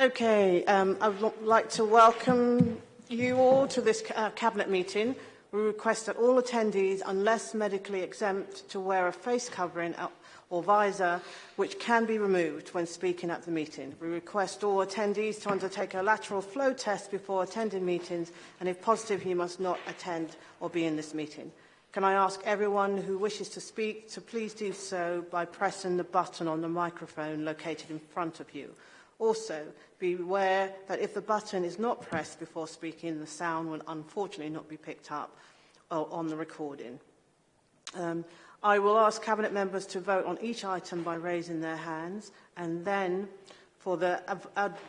Okay, um, I would like to welcome you all to this uh, Cabinet meeting. We request that all attendees, unless medically exempt, to wear a face covering or visor, which can be removed when speaking at the meeting. We request all attendees to undertake a lateral flow test before attending meetings, and if positive, you must not attend or be in this meeting. Can I ask everyone who wishes to speak to please do so by pressing the button on the microphone located in front of you. Also, be aware that if the button is not pressed before speaking, the sound will unfortunately not be picked up on the recording. Um, I will ask Cabinet members to vote on each item by raising their hands, and then, for the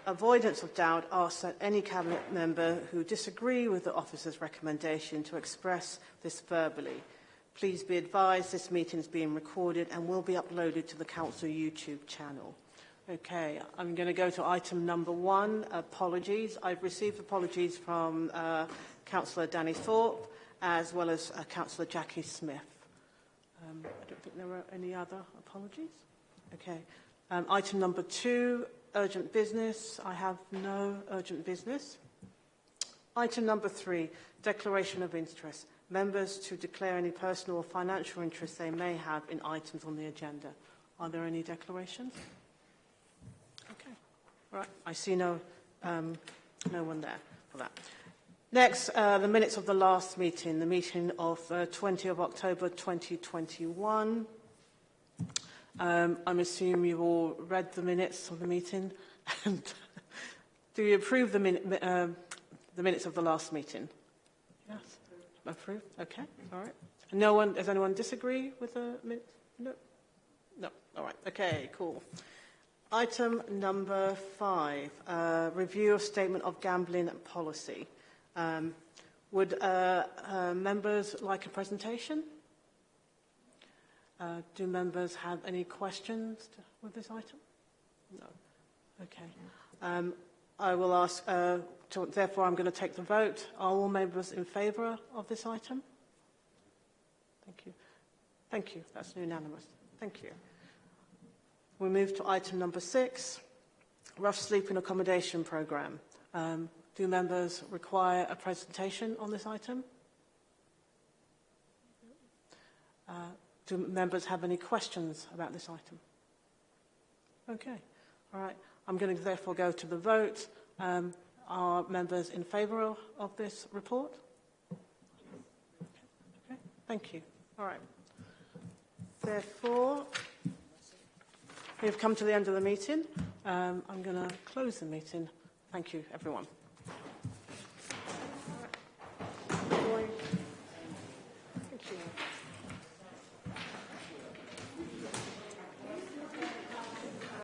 avoidance of doubt, ask that any Cabinet member who disagree with the officer's recommendation to express this verbally. Please be advised this meeting is being recorded and will be uploaded to the Council YouTube channel. Okay, I'm going to go to item number one, apologies. I've received apologies from uh, Councillor Danny Thorpe as well as uh, Councillor Jackie Smith. Um, I don't think there are any other apologies. Okay. Um, item number two, urgent business. I have no urgent business. Item number three, declaration of interest. Members to declare any personal or financial interest they may have in items on the agenda. Are there any declarations? All right. I see no, um, no one there for that. Next, uh, the minutes of the last meeting, the meeting of uh, 20 of October 2021. Um, I'm assuming you've all read the minutes of the meeting. And do you approve the, min uh, the minutes of the last meeting? Yes. Approve? Okay. All right. No one, does anyone disagree with the minutes? No. No. All right. Okay, cool. Item number five, uh, review of statement of gambling policy. Um, would uh, uh, members like a presentation? Uh, do members have any questions to, with this item? No. Okay. Um, I will ask, uh, to, therefore I'm going to take the vote. Are all members in favour of this item? Thank you. Thank you. That's unanimous. Thank you. We move to item number six, rough sleeping accommodation programme. Um, do members require a presentation on this item? Uh, do members have any questions about this item? Okay. All right. I'm going to therefore go to the vote. Um, are members in favour of, of this report? Okay. okay. Thank you. All right. Therefore, We have come to the end of the meeting. Um, I'm going to close the meeting. Thank you, everyone.